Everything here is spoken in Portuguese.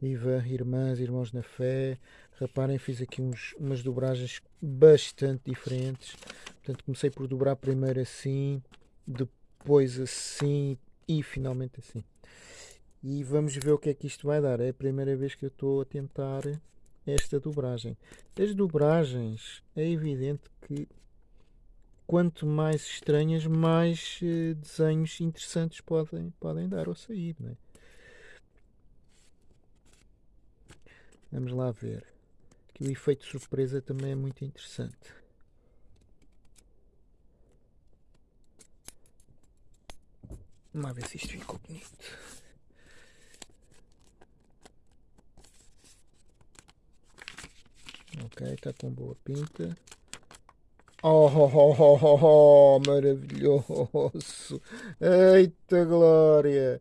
Viva, irmãs, irmãos na fé. Reparem, fiz aqui uns, umas dobragens bastante diferentes. Portanto, comecei por dobrar primeiro assim, depois assim e finalmente assim. E vamos ver o que é que isto vai dar. É a primeira vez que eu estou a tentar esta dobragem. As dobragens, é evidente que quanto mais estranhas, mais uh, desenhos interessantes podem, podem dar ou sair. Não é? Vamos lá ver. Aqui o efeito surpresa também é muito interessante. Vamos lá ver se isto ficou bonito. Ok, está com boa pinta. Oh, oh, oh, oh, oh, oh maravilhoso! Eita glória!